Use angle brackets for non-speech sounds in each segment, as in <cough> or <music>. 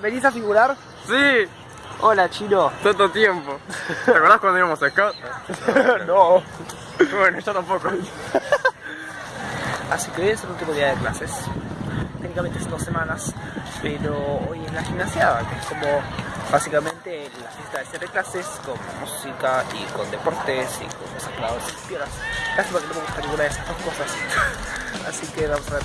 ¿Venís a figurar? Sí, Hola, chino. tanto tiempo. ¿Te acordás cuando íbamos a Scout? <laughs> no. Bueno, yo tampoco. <laughs> Así que hoy es el último día de clases. Técnicamente es dos semanas, pero hoy es la gimnasiada, que es como básicamente la fiesta de cierre de clases con música y con deportes y con cosas clavadas y. Lástima que no me gusta ninguna de esas dos cosas. <laughs> Así que vamos a ver.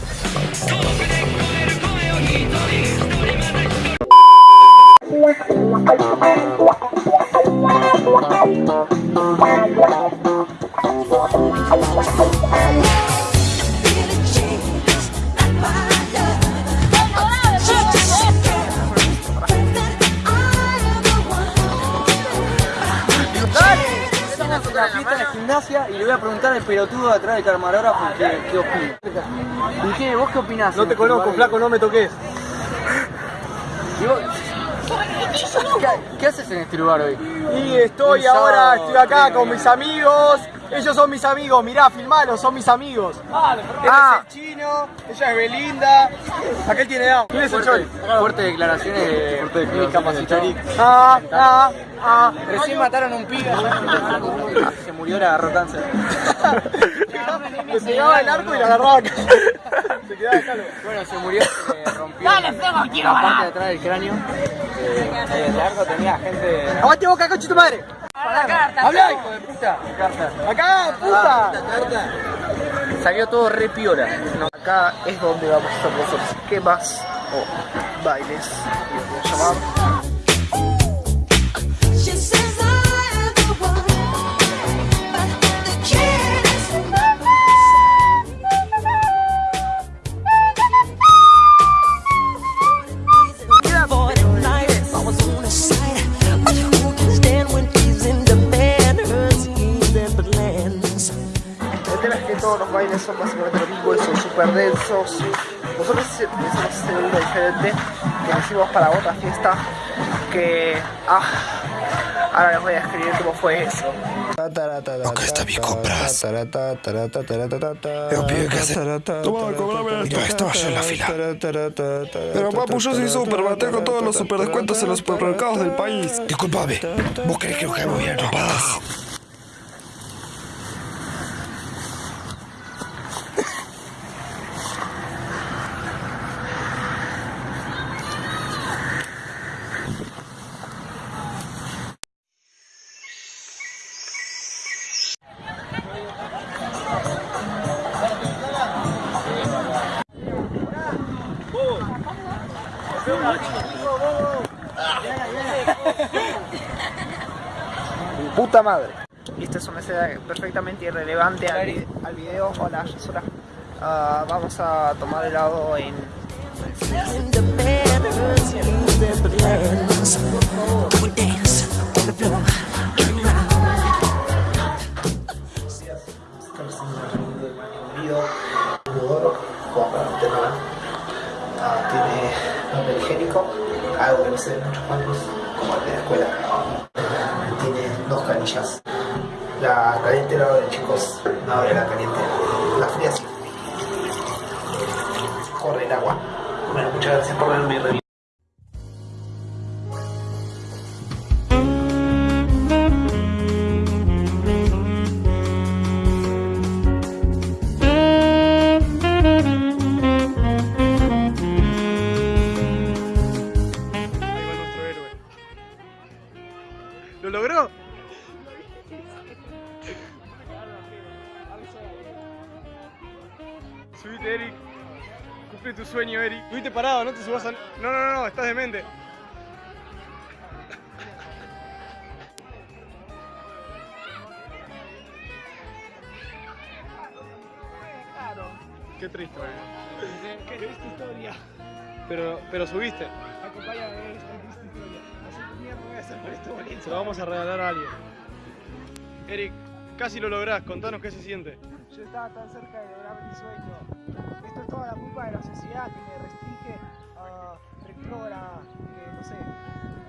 La fiesta de la gimnasia y le voy a preguntar al pelotudo de atrás del camarógrafo qué, qué opina. ¿Y qué? ¿Vos qué opinás? No te conozco, flaco, no me toques. ¿Y vos? ¿Qué, qué haces en este lugar hoy? Y estoy ahora, estoy acá con mis amigos. Ellos son mis amigos, mirá, filmalos, son mis amigos. Este Ah. es el chino, ella es Belinda. Aquel tiene down. ¿Quién es el Chori? Fuerte, fuertes declaraciones de discapacitado. Ah, ah, ah. Recién mataron a un pibe. Se murió, le agarró cáncer. Le pegaba el arco y la agarraba acá. <laughs> Se quedaba. Bueno, se murió, se rompió la parte de atrás del cráneo. Eh, el arco tenía gente... ¡Aguante boca, coche tu madre! ¡Habla, hijo de puta! ¡Acá, puta! Salió todo re piola. No, acá es donde vamos a hacer los esquemas o bailes, y voy a llamar. Que todos los bailes son básicamente lo mismo y son súper densos. Nosotros hicimos uno diferente que lo hicimos para otra fiesta que... Ah, ahora les voy a escribir cómo fue eso. Acá está mi compras. Pero pibe, ¿qué hace? Toma, cobrame esto. Estaba yo en la fila. Pero papu, yo soy super, tengo todos los super descuentos en los supermercados del país. Disculpame, ¿vos crees que nos bien? Puta madre. Y esta es una escena perfectamente irrelevante al, al video. Hola, Yasura. Ah, vamos a tomar helado en... in higiénico, algo que no se ve en muchos bancos, como el de la escuela. Tiene dos canillas. La caliente la abre, chicos, no abre la caliente. La fría sí. Corre el agua. Bueno, muchas gracias por ver ¿Lo logró? Subite, Eric. Cumple tu sueño, Eric. Subite parado, no te subas a... No, no, no, estás demente. Qué triste, bebé. Qué triste historia. Pero, pero subiste. Acompáñame Se lo vamos a regalar a alguien. Eric, casi lo lográs. Contanos qué se siente. Yo estaba tan cerca de lograr mi sueño. Esto es toda la culpa de la sociedad que me restringe a retrógrada, que no sé.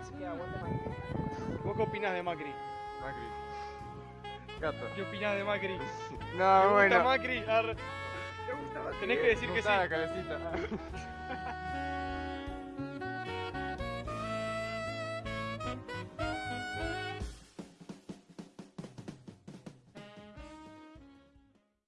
Así que aguante más. ¿Vos qué opinás de Macri? Macri. Gato. ¿Qué opinás de Macri? <laughs> No, ¿Te gusta bueno. Macri? Arre. Tenés que decir que sí. La calecita. <laughs>